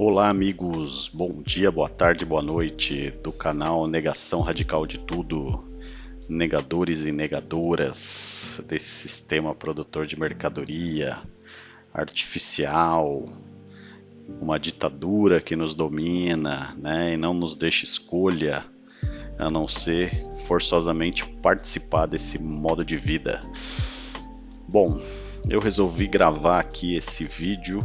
Olá, amigos. Bom dia, boa tarde, boa noite do canal Negação Radical de Tudo. Negadores e negadoras desse sistema produtor de mercadoria artificial, uma ditadura que nos domina, né, e não nos deixa escolha a não ser forçosamente participar desse modo de vida. Bom, eu resolvi gravar aqui esse vídeo.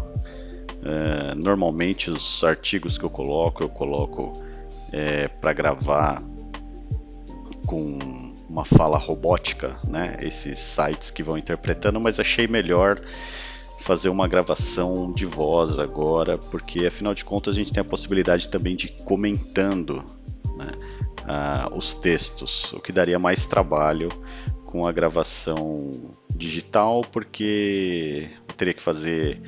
É, normalmente os artigos que eu coloco, eu coloco é, para gravar com uma fala robótica, né? Esses sites que vão interpretando, mas achei melhor fazer uma gravação de voz agora, porque afinal de contas a gente tem a possibilidade também de comentando né, os textos, o que daria mais trabalho com a gravação digital, porque eu teria que fazer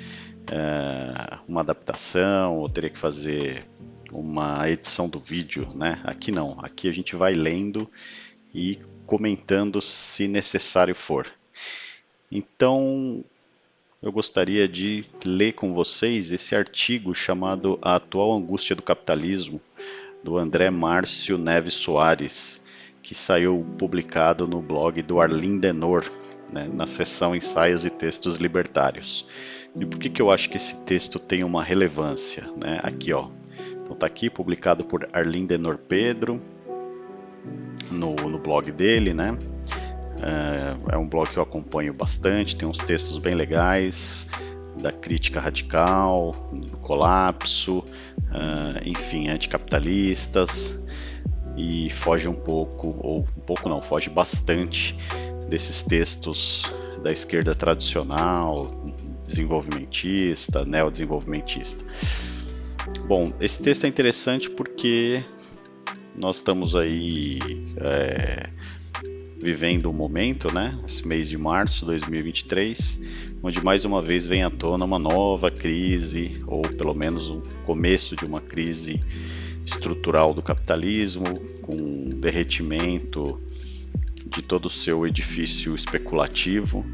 uh, uma adaptação, ou teria que fazer uma edição do vídeo, né? Aqui não, aqui a gente vai lendo e comentando se necessário for. Então, eu gostaria de ler com vocês esse artigo chamado A Atual Angústia do Capitalismo, do André Márcio Neves Soares, que saiu publicado no blog do Arlindo Denor, né, na seção Ensaios e Textos Libertários. E por que, que eu acho que esse texto tem uma relevância? Né? Aqui, ó. Então está aqui publicado por Arlindo Denor Pedro, no, no blog dele, né? É, é um blog que eu acompanho bastante, tem uns textos bem legais da crítica radical, do colapso, uh, enfim, anticapitalistas e foge um pouco, ou um pouco não, foge bastante desses textos da esquerda tradicional, desenvolvimentista, neodesenvolvimentista. Bom, esse texto é interessante porque nós estamos aí é, vivendo um momento, né, esse mês de março de 2023, onde mais uma vez vem à tona uma nova crise, ou pelo menos o um começo de uma crise estrutural do capitalismo, com derretimento de todo o seu edifício especulativo,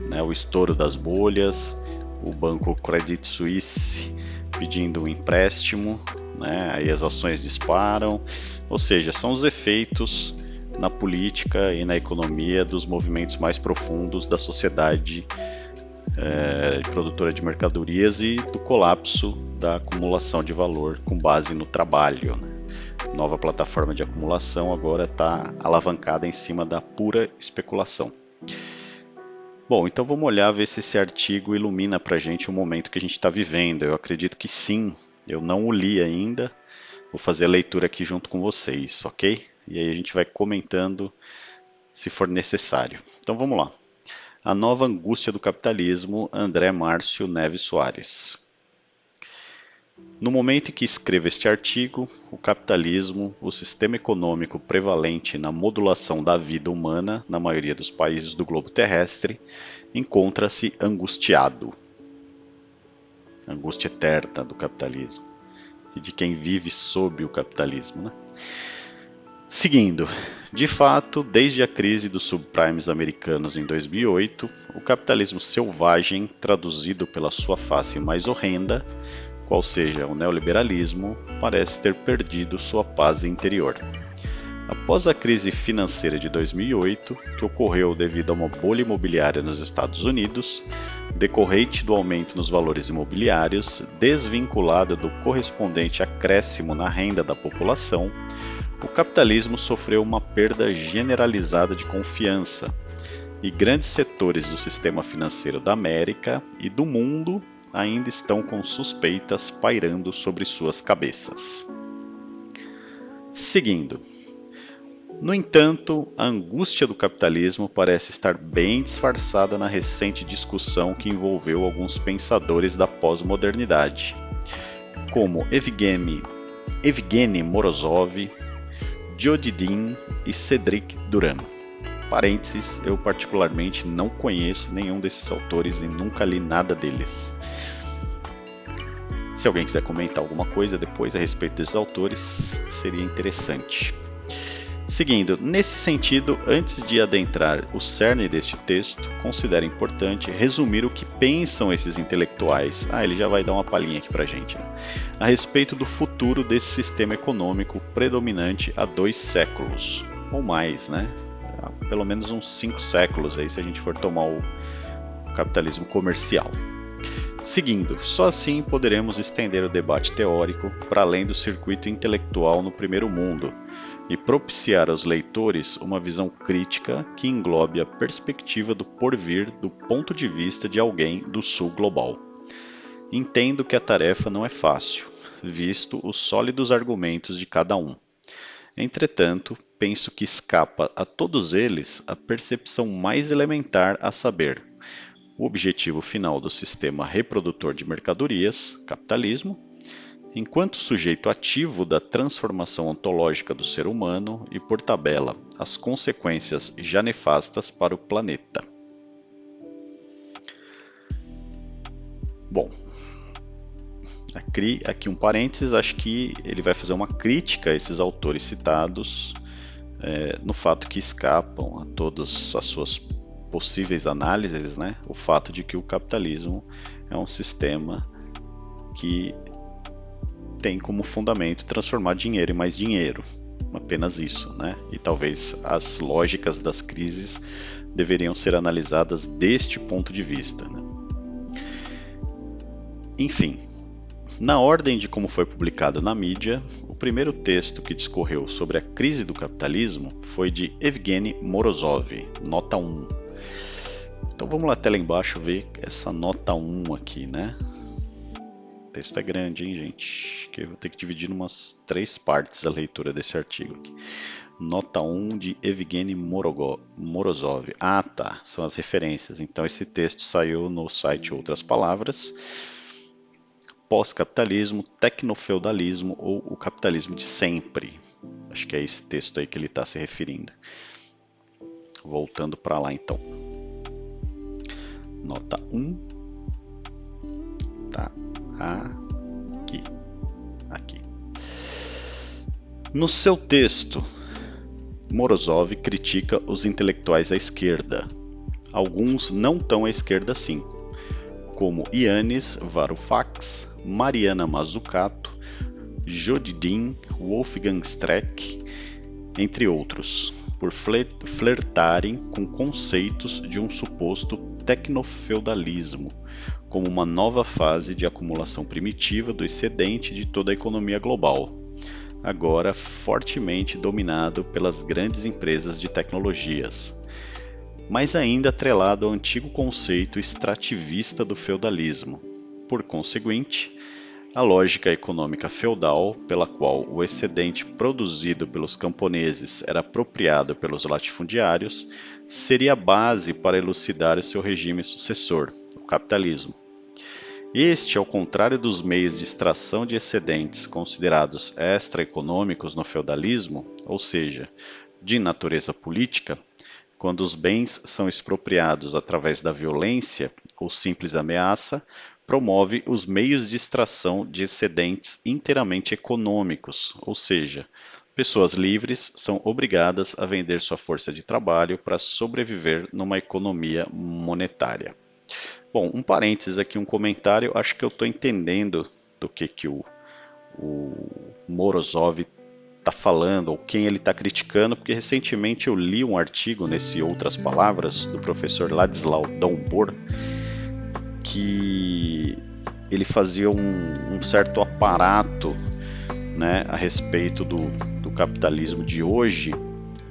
né, o estouro das bolhas, o banco Credit Suisse pedindo um empréstimo, né, aí as ações disparam, ou seja, são os efeitos na política e na economia dos movimentos mais profundos da sociedade é, produtora de mercadorias e do colapso da acumulação de valor com base no trabalho. Né? Nova plataforma de acumulação agora está alavancada em cima da pura especulação. Bom, então vamos olhar ver se esse artigo ilumina para a gente o momento que a gente está vivendo. Eu acredito que sim. Eu não o li ainda. Vou fazer a leitura aqui junto com vocês, ok? E aí a gente vai comentando se for necessário. Então vamos lá. A nova angústia do capitalismo, André Márcio Neves Soares. No momento em que escrevo este artigo, o capitalismo, o sistema econômico prevalente na modulação da vida humana na maioria dos países do globo terrestre, encontra-se angustiado. Angústia eterna do capitalismo e de quem vive sob o capitalismo. Né? Seguindo, de fato, desde a crise dos subprimes americanos em 2008, o capitalismo selvagem, traduzido pela sua face mais horrenda, qual seja o neoliberalismo, parece ter perdido sua paz interior. Após a crise financeira de 2008, que ocorreu devido a uma bolha imobiliária nos Estados Unidos, decorrente do aumento nos valores imobiliários, desvinculada do correspondente acréscimo na renda da população, o capitalismo sofreu uma perda generalizada de confiança, e grandes setores do sistema financeiro da América e do mundo ainda estão com suspeitas pairando sobre suas cabeças. Seguindo. No entanto, a angústia do capitalismo parece estar bem disfarçada na recente discussão que envolveu alguns pensadores da pós-modernidade, como Evgeny, Evgeny Morozov, Jodidin e Cedric Duran. Parênteses, eu particularmente não conheço nenhum desses autores e nunca li nada deles. Se alguém quiser comentar alguma coisa depois a respeito desses autores, seria interessante. Seguindo, nesse sentido, antes de adentrar o cerne deste texto, considero importante resumir o que pensam esses intelectuais. Ah, ele já vai dar uma palhinha aqui pra gente. Né? A respeito do futuro desse sistema econômico predominante há dois séculos, ou mais, né? Pelo menos uns cinco séculos aí, se a gente for tomar o capitalismo comercial. Seguindo, só assim poderemos estender o debate teórico para além do circuito intelectual no primeiro mundo e propiciar aos leitores uma visão crítica que englobe a perspectiva do porvir do ponto de vista de alguém do sul global. Entendo que a tarefa não é fácil, visto os sólidos argumentos de cada um. Entretanto, penso que escapa a todos eles a percepção mais elementar a saber, o objetivo final do sistema reprodutor de mercadorias, capitalismo, enquanto sujeito ativo da transformação ontológica do ser humano e, por tabela, as consequências já nefastas para o planeta. Bom, aqui um parênteses, acho que ele vai fazer uma crítica a esses autores citados é, no fato que escapam a todas as suas possíveis análises, né, o fato de que o capitalismo é um sistema que tem como fundamento transformar dinheiro em mais dinheiro. Apenas isso, né? E talvez as lógicas das crises deveriam ser analisadas deste ponto de vista. Né? Enfim, na ordem de como foi publicado na mídia, o primeiro texto que discorreu sobre a crise do capitalismo foi de Evgeny Morozov, nota 1. Então vamos lá até lá embaixo ver essa nota 1 aqui, né? texto é grande, hein, gente? Que eu vou ter que dividir em umas três partes a leitura desse artigo aqui. Nota 1 de Evgeny Morozov. Ah, tá. São as referências. Então, esse texto saiu no site Outras Palavras. Pós-capitalismo, tecnofeudalismo ou o capitalismo de sempre. Acho que é esse texto aí que ele está se referindo. Voltando para lá, então. Nota 1. Tá aqui. Aqui. No seu texto, Morozov critica os intelectuais à esquerda. Alguns não tão à esquerda assim, como Yannis Varoufakis, Mariana Mazzucato, Jodidin, Wolfgang Streck, entre outros, por flertarem com conceitos de um suposto tecnofeudalismo como uma nova fase de acumulação primitiva do excedente de toda a economia global, agora fortemente dominado pelas grandes empresas de tecnologias, mas ainda atrelado ao antigo conceito extrativista do feudalismo. Por conseguinte, a lógica econômica feudal, pela qual o excedente produzido pelos camponeses era apropriado pelos latifundiários, seria a base para elucidar o seu regime sucessor, capitalismo. Este, ao contrário dos meios de extração de excedentes considerados extraeconômicos no feudalismo, ou seja, de natureza política, quando os bens são expropriados através da violência ou simples ameaça, promove os meios de extração de excedentes inteiramente econômicos, ou seja, pessoas livres são obrigadas a vender sua força de trabalho para sobreviver numa economia monetária. Bom, um parênteses aqui, um comentário. Acho que eu estou entendendo do que, que o, o Morozov está falando ou quem ele está criticando, porque recentemente eu li um artigo nesse Outras Palavras do professor Ladislau Dombor que ele fazia um, um certo aparato né, a respeito do, do capitalismo de hoje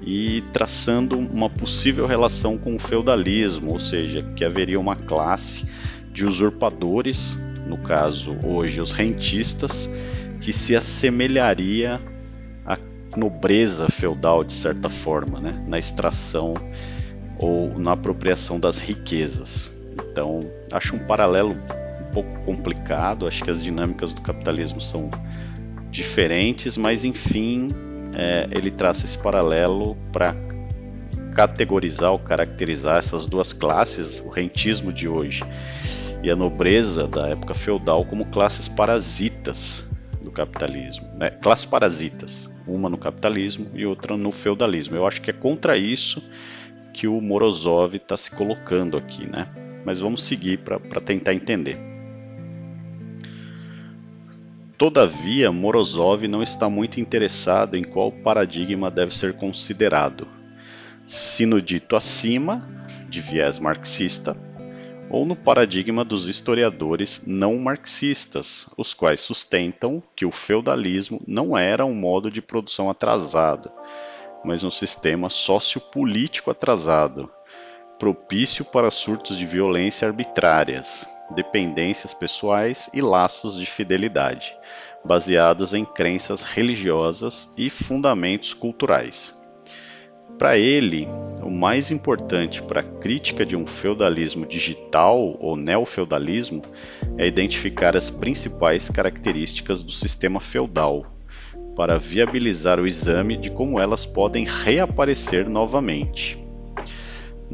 e traçando uma possível relação com o feudalismo, ou seja, que haveria uma classe de usurpadores, no caso hoje os rentistas, que se assemelharia à nobreza feudal de certa forma, né? na extração ou na apropriação das riquezas. Então, acho um paralelo um pouco complicado, acho que as dinâmicas do capitalismo são diferentes, mas enfim, é, ele traça esse paralelo para categorizar ou caracterizar essas duas classes, o rentismo de hoje e a nobreza da época feudal, como classes parasitas do capitalismo, né? classes parasitas, uma no capitalismo e outra no feudalismo. Eu acho que é contra isso que o Morozov está se colocando aqui, né? Mas vamos seguir para tentar entender. Todavia, Morozov não está muito interessado em qual paradigma deve ser considerado, se no dito acima, de viés marxista, ou no paradigma dos historiadores não marxistas, os quais sustentam que o feudalismo não era um modo de produção atrasado, mas um sistema sociopolítico atrasado, propício para surtos de violência arbitrárias, dependências pessoais e laços de fidelidade, baseados em crenças religiosas e fundamentos culturais. Para ele, o mais importante para a crítica de um feudalismo digital ou neofeudalismo é identificar as principais características do sistema feudal, para viabilizar o exame de como elas podem reaparecer novamente.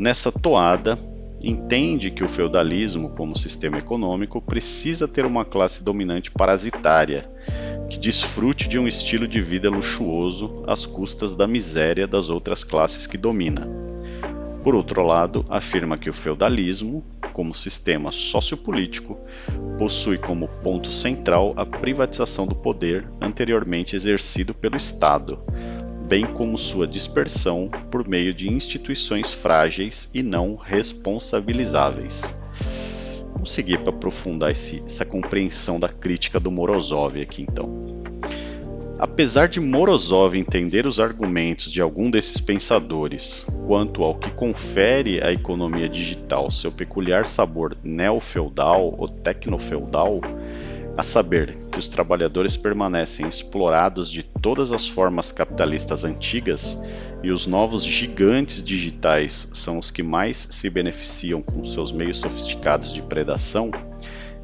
Nessa toada, entende que o feudalismo, como sistema econômico, precisa ter uma classe dominante parasitária que desfrute de um estilo de vida luxuoso às custas da miséria das outras classes que domina. Por outro lado, afirma que o feudalismo, como sistema sociopolítico, possui como ponto central a privatização do poder anteriormente exercido pelo Estado, bem como sua dispersão por meio de instituições frágeis e não responsabilizáveis. Vamos seguir para aprofundar esse, essa compreensão da crítica do Morozov aqui então. Apesar de Morozov entender os argumentos de algum desses pensadores quanto ao que confere à economia digital seu peculiar sabor neofeudal ou tecnofeudal, a saber que os trabalhadores permanecem explorados de todas as formas capitalistas antigas e os novos gigantes digitais são os que mais se beneficiam com seus meios sofisticados de predação,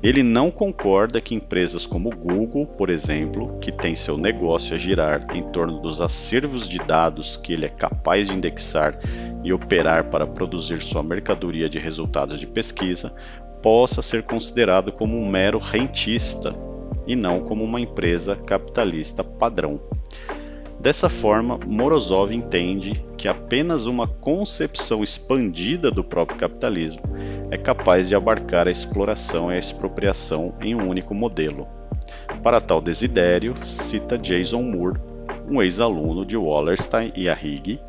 ele não concorda que empresas como Google, por exemplo, que tem seu negócio a girar em torno dos acervos de dados que ele é capaz de indexar e operar para produzir sua mercadoria de resultados de pesquisa, possa ser considerado como um mero rentista e não como uma empresa capitalista padrão. Dessa forma, Morozov entende que apenas uma concepção expandida do próprio capitalismo é capaz de abarcar a exploração e a expropriação em um único modelo. Para tal desidério, cita Jason Moore, um ex-aluno de Wallerstein e Arrighi,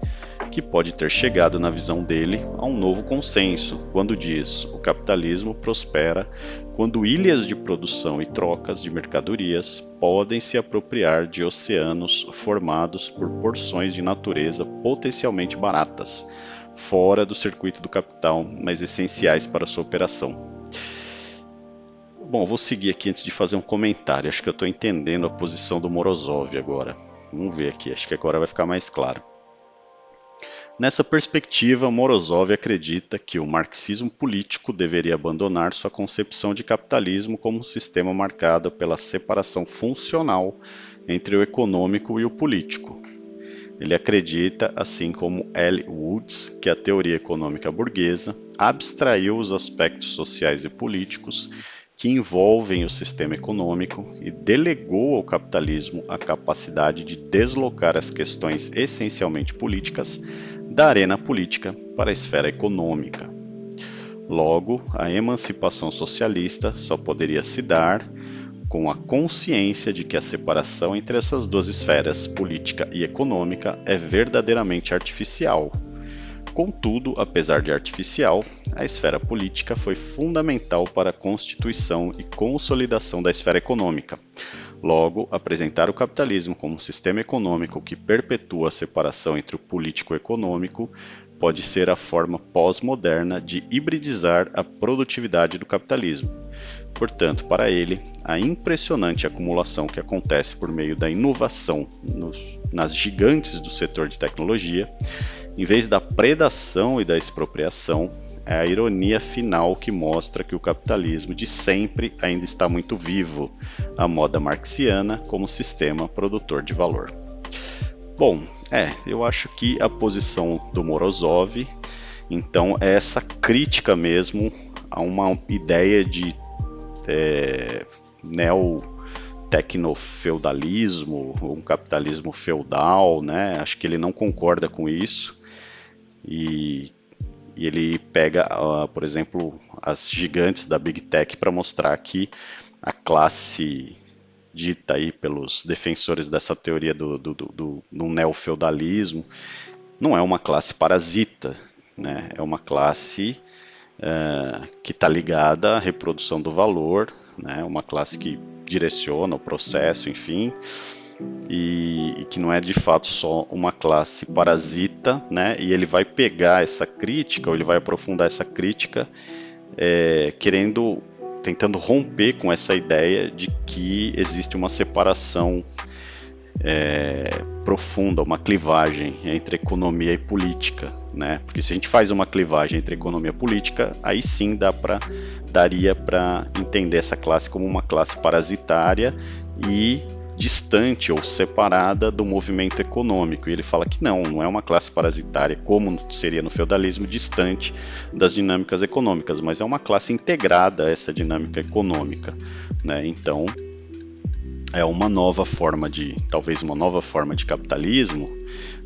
que pode ter chegado na visão dele a um novo consenso quando diz: o capitalismo prospera quando ilhas de produção e trocas de mercadorias podem se apropriar de oceanos formados por porções de natureza potencialmente baratas, fora do circuito do capital, mas essenciais para sua operação. Bom, vou seguir aqui antes de fazer um comentário. Acho que eu estou entendendo a posição do Morozov agora. Vamos ver aqui, acho que agora vai ficar mais claro. Nessa perspectiva, Morozov acredita que o marxismo político deveria abandonar sua concepção de capitalismo como um sistema marcado pela separação funcional entre o econômico e o político. Ele acredita, assim como L. Woods, que a teoria econômica burguesa abstraiu os aspectos sociais e políticos que envolvem o sistema econômico e delegou ao capitalismo a capacidade de deslocar as questões essencialmente políticas da arena política para a esfera econômica. Logo, a emancipação socialista só poderia se dar com a consciência de que a separação entre essas duas esferas, política e econômica, é verdadeiramente artificial. Contudo, apesar de artificial, a esfera política foi fundamental para a constituição e consolidação da esfera econômica, Logo, apresentar o capitalismo como um sistema econômico que perpetua a separação entre o político e o econômico pode ser a forma pós-moderna de hibridizar a produtividade do capitalismo. Portanto, para ele, a impressionante acumulação que acontece por meio da inovação nos, nas gigantes do setor de tecnologia, em vez da predação e da expropriação, é a ironia final que mostra que o capitalismo de sempre ainda está muito vivo, a moda marxiana como sistema produtor de valor. Bom, é, eu acho que a posição do Morozov, então, é essa crítica mesmo a uma ideia de é, neo tecnofeudalismo, um capitalismo feudal, né? Acho que ele não concorda com isso e, e ele pega, uh, por exemplo, as gigantes da Big Tech para mostrar que a classe dita aí pelos defensores dessa teoria do, do, do, do, do neofeudalismo não é uma classe parasita, né? É uma classe uh, que está ligada à reprodução do valor, né? Uma classe que direciona o processo, enfim, e, e, que não é de fato só uma classe parasita, né? E ele vai pegar essa crítica, ou ele vai aprofundar essa crítica, é, querendo, tentando romper com essa ideia de que existe uma separação é, profunda, uma clivagem entre economia e política, né? Porque se a gente faz uma clivagem entre economia e política, aí sim dá para daria para entender essa classe como uma classe parasitária e distante ou separada do movimento econômico. E ele fala que não, não é uma classe parasitária como seria no feudalismo, distante das dinâmicas econômicas, mas é uma classe integrada a essa dinâmica econômica. Né? Então, é uma nova forma de, talvez uma nova forma de capitalismo,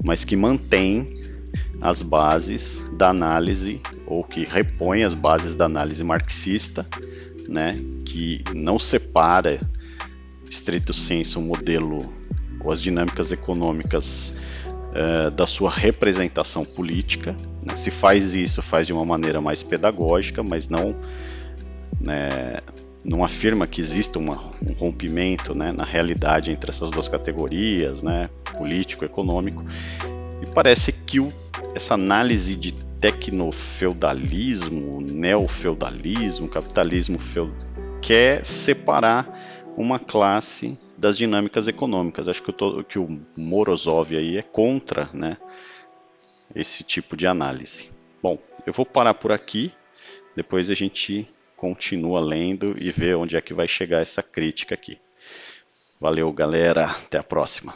mas que mantém as bases da análise ou que repõe as bases da análise marxista, né, que não separa estrito senso o modelo ou as dinâmicas econômicas uh, da sua representação política. Né, se faz isso, faz de uma maneira mais pedagógica, mas não né, não afirma que exista uma, um rompimento né, na realidade entre essas duas categorias, né, político e econômico. E parece que o, essa análise de tecnofeudalismo, neofeudalismo, capitalismo feudal, quer separar uma classe das dinâmicas econômicas. Acho que, o, que o Morozov aí é contra né, esse tipo de análise. Bom, eu vou parar por aqui, depois a gente continua lendo e vê onde é que vai chegar essa crítica aqui. Valeu, galera. Até a próxima.